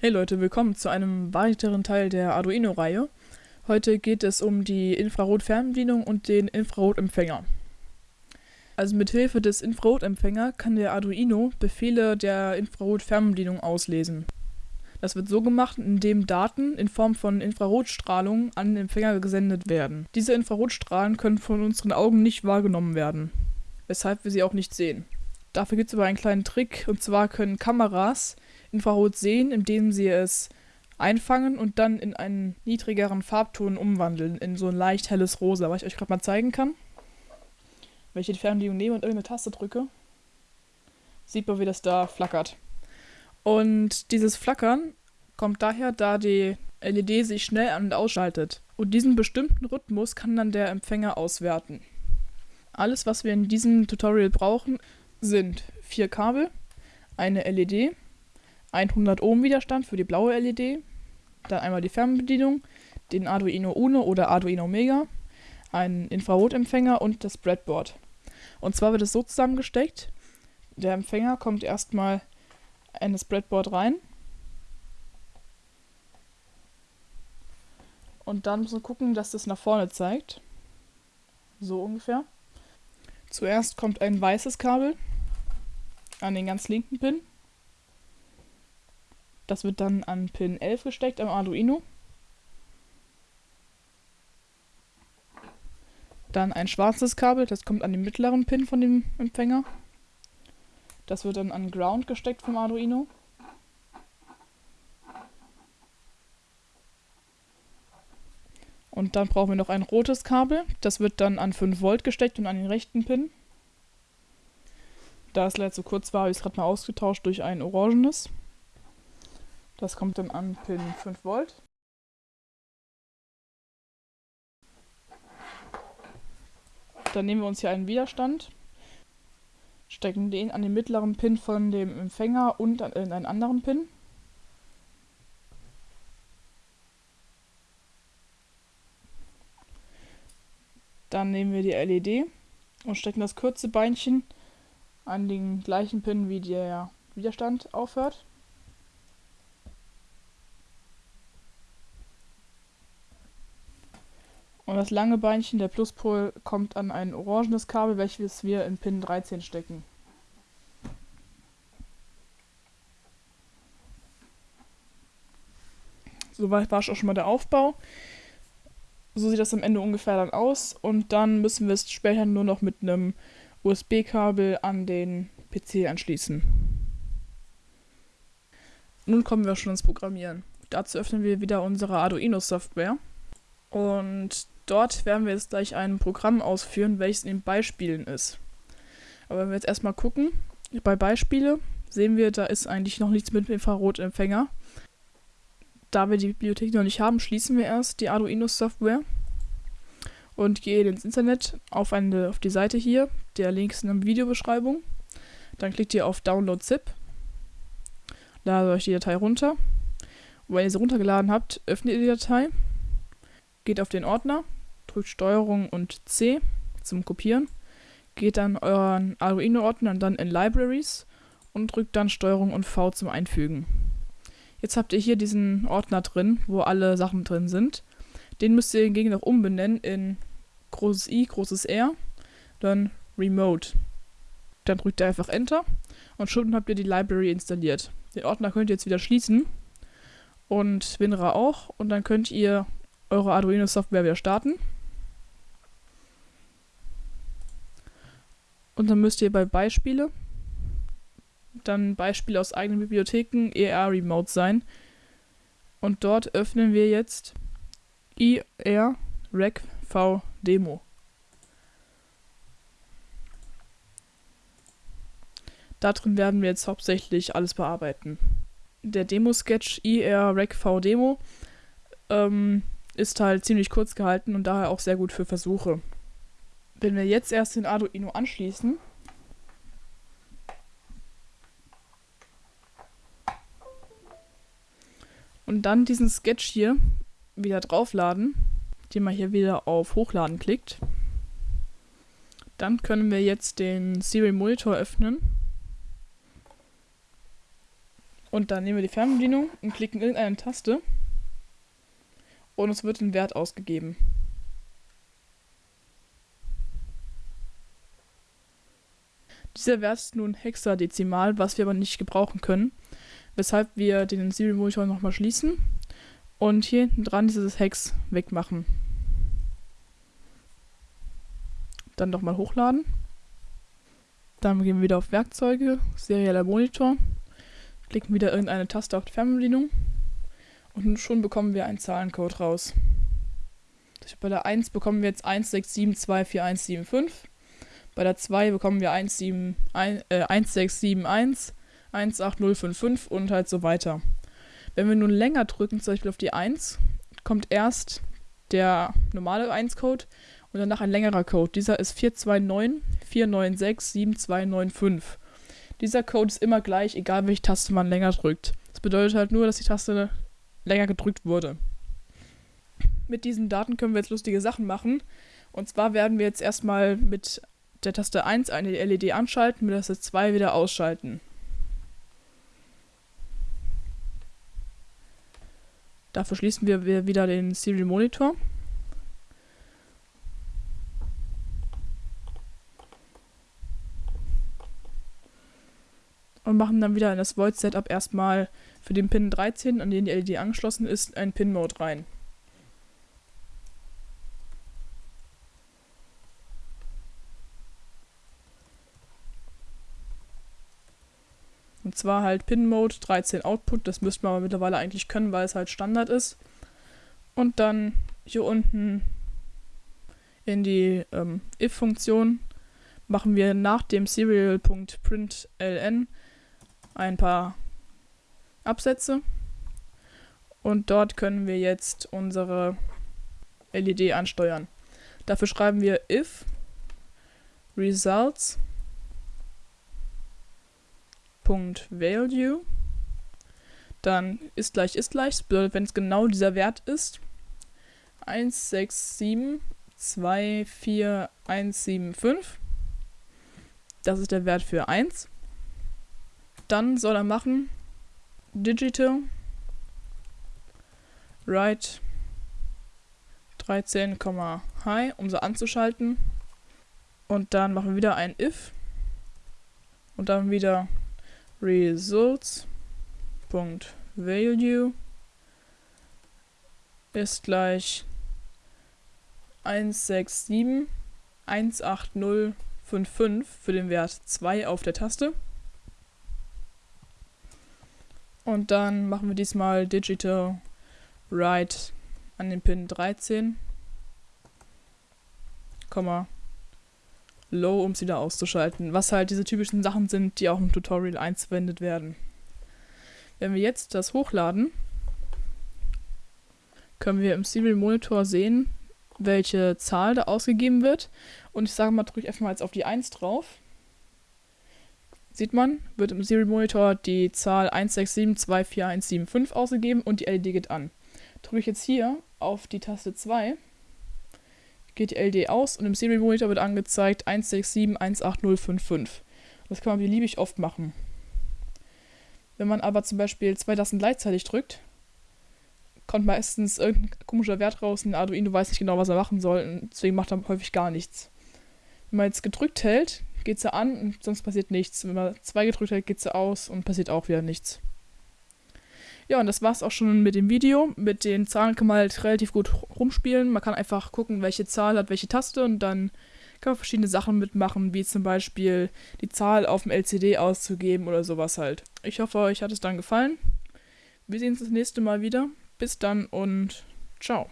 Hey Leute, willkommen zu einem weiteren Teil der Arduino-Reihe. Heute geht es um die Infrarot-Fernbedienung und den Infrarotempfänger. Also mit Hilfe des Infrarotempfänger kann der Arduino Befehle der Infrarot-Fernbedienung auslesen. Das wird so gemacht, indem Daten in Form von Infrarotstrahlung an den Empfänger gesendet werden. Diese Infrarotstrahlen können von unseren Augen nicht wahrgenommen werden, weshalb wir sie auch nicht sehen. Dafür gibt es aber einen kleinen Trick, und zwar können Kameras Infrarot sehen, indem sie es einfangen und dann in einen niedrigeren Farbton umwandeln, in so ein leicht helles Rosa, was ich euch gerade mal zeigen kann. Wenn ich die Fernbedienung nehme und irgendeine Taste drücke, sieht man, wie das da flackert. Und dieses Flackern kommt daher, da die LED sich schnell an- und ausschaltet. Und diesen bestimmten Rhythmus kann dann der Empfänger auswerten. Alles, was wir in diesem Tutorial brauchen, sind vier Kabel, eine LED, 100 Ohm Widerstand für die blaue LED, dann einmal die Fernbedienung, den Arduino Uno oder Arduino Mega, einen Infrarotempfänger und das Breadboard. Und zwar wird es so zusammengesteckt, der Empfänger kommt erstmal in das Breadboard rein und dann muss man gucken, dass das nach vorne zeigt. So ungefähr. Zuerst kommt ein weißes Kabel an den ganz linken Pin. Das wird dann an Pin 11 gesteckt am Arduino. Dann ein schwarzes Kabel, das kommt an den mittleren Pin von dem Empfänger. Das wird dann an Ground gesteckt vom Arduino. Und dann brauchen wir noch ein rotes Kabel. Das wird dann an 5 Volt gesteckt und an den rechten Pin. Da es leider zu kurz war, habe ich es gerade mal ausgetauscht durch ein orangenes. Das kommt dann an Pin 5 Volt. Dann nehmen wir uns hier einen Widerstand, stecken den an den mittleren Pin von dem Empfänger und in einen anderen Pin. Dann nehmen wir die LED und stecken das kurze Beinchen an den gleichen Pin, wie der Widerstand aufhört. Das lange Beinchen, der Pluspol, kommt an ein orangenes Kabel, welches wir in Pin 13 stecken. Soweit war auch schon mal der Aufbau. So sieht das am Ende ungefähr dann aus. Und dann müssen wir es später nur noch mit einem USB-Kabel an den PC anschließen. Nun kommen wir schon ins Programmieren. Dazu öffnen wir wieder unsere Arduino-Software. Und dort werden wir jetzt gleich ein Programm ausführen, welches in den Beispielen ist. Aber wenn wir jetzt erstmal gucken, bei Beispiele sehen wir, da ist eigentlich noch nichts mit dem Infrarotempfänger. Da wir die Bibliothek noch nicht haben, schließen wir erst die Arduino-Software und gehe ins Internet auf, eine, auf die Seite hier. Der Link ist in der Videobeschreibung. Dann klickt ihr auf Download ZIP, ladet euch die Datei runter. Und wenn ihr sie runtergeladen habt, öffnet ihr die Datei, geht auf den Ordner, drückt STRG und C zum Kopieren, geht dann euren Arduino-Ordner und dann in Libraries und drückt dann STRG und V zum Einfügen. Jetzt habt ihr hier diesen Ordner drin, wo alle Sachen drin sind. Den müsst ihr hingegen noch umbenennen in großes I, großes R, dann Remote. Dann drückt ihr einfach Enter und schon habt ihr die Library installiert. Den Ordner könnt ihr jetzt wieder schließen und WinRAR auch und dann könnt ihr eure Arduino-Software wieder starten. Und dann müsst ihr bei Beispiele dann Beispiele aus eigenen Bibliotheken ER Remote sein. Und dort öffnen wir jetzt IR Rec V Demo. Darin werden wir jetzt hauptsächlich alles bearbeiten. Der Demo-Sketch IR Rec V Demo ähm, ist halt ziemlich kurz gehalten und daher auch sehr gut für Versuche. Wenn wir jetzt erst den Arduino anschließen, und dann diesen Sketch hier wieder draufladen, indem man hier wieder auf Hochladen klickt. Dann können wir jetzt den Serial Monitor öffnen. Und dann nehmen wir die Fernbedienung und klicken irgendeine Taste und es wird ein Wert ausgegeben. Dieser Wert ist nun hexadezimal, was wir aber nicht gebrauchen können, weshalb wir den Serial Monitor nochmal schließen und hier hinten dran dieses Hex wegmachen. Dann nochmal hochladen. Dann gehen wir wieder auf Werkzeuge, serieller Monitor, klicken wieder irgendeine Taste auf die Fernbedienung und schon bekommen wir einen Zahlencode raus. Bei der 1 bekommen wir jetzt 167244175. Bei der 2 bekommen wir 17, äh, 1671 18055 und halt so weiter. Wenn wir nun länger drücken, zum Beispiel auf die 1, kommt erst der normale 1-Code und danach ein längerer Code. Dieser ist 429 496 7295. Dieser Code ist immer gleich, egal welche Taste man länger drückt. Das bedeutet halt nur, dass die Taste länger gedrückt wurde. Mit diesen Daten können wir jetzt lustige Sachen machen. Und zwar werden wir jetzt erstmal mit der Taste 1 eine LED anschalten, mit der Taste 2 wieder ausschalten. Dafür schließen wir wieder den Serial Monitor. Und machen dann wieder in das Void Setup erstmal für den Pin 13, an den die LED angeschlossen ist, ein Pin-Mode rein. Und zwar halt Pin-Mode 13 Output, das müsste man aber mittlerweile eigentlich können, weil es halt Standard ist. Und dann hier unten in die ähm, if-Funktion machen wir nach dem Serial.println ein paar Absätze. Und dort können wir jetzt unsere LED ansteuern. Dafür schreiben wir if results .value dann ist gleich ist gleich. Bedeutet, wenn es genau dieser Wert ist, 167244175, das ist der Wert für 1. Dann soll er machen. Digital. Write 13, High, um sie anzuschalten. Und dann machen wir wieder ein if. Und dann wieder results.value ist gleich 167 18055 für den Wert 2 auf der Taste. Und dann machen wir diesmal Digital Write an den Pin 13, Low, um es wieder auszuschalten. Was halt diese typischen Sachen sind, die auch im Tutorial einzuwendet werden. Wenn wir jetzt das hochladen, können wir im Serial Monitor sehen, welche Zahl da ausgegeben wird. Und ich sage mal, drücke ich einfach mal jetzt auf die 1 drauf sieht man, wird im Serial Monitor die Zahl 167244175 ausgegeben und die LED geht an. Drücke ich jetzt hier auf die Taste 2, geht die LED aus und im Serial Monitor wird angezeigt 1671805. Das kann man beliebig oft machen. Wenn man aber zum Beispiel zwei Tasten gleichzeitig drückt, kommt meistens irgendein komischer Wert raus und Arduino weiß nicht genau, was er machen soll und deswegen macht er häufig gar nichts. Wenn man jetzt gedrückt hält, geht sie an und sonst passiert nichts. Wenn man zwei gedrückt hat, geht sie aus und passiert auch wieder nichts. Ja, und das war's auch schon mit dem Video. Mit den Zahlen kann man halt relativ gut rumspielen. Man kann einfach gucken, welche Zahl hat welche Taste und dann kann man verschiedene Sachen mitmachen, wie zum Beispiel die Zahl auf dem LCD auszugeben oder sowas halt. Ich hoffe, euch hat es dann gefallen. Wir sehen uns das nächste Mal wieder. Bis dann und ciao.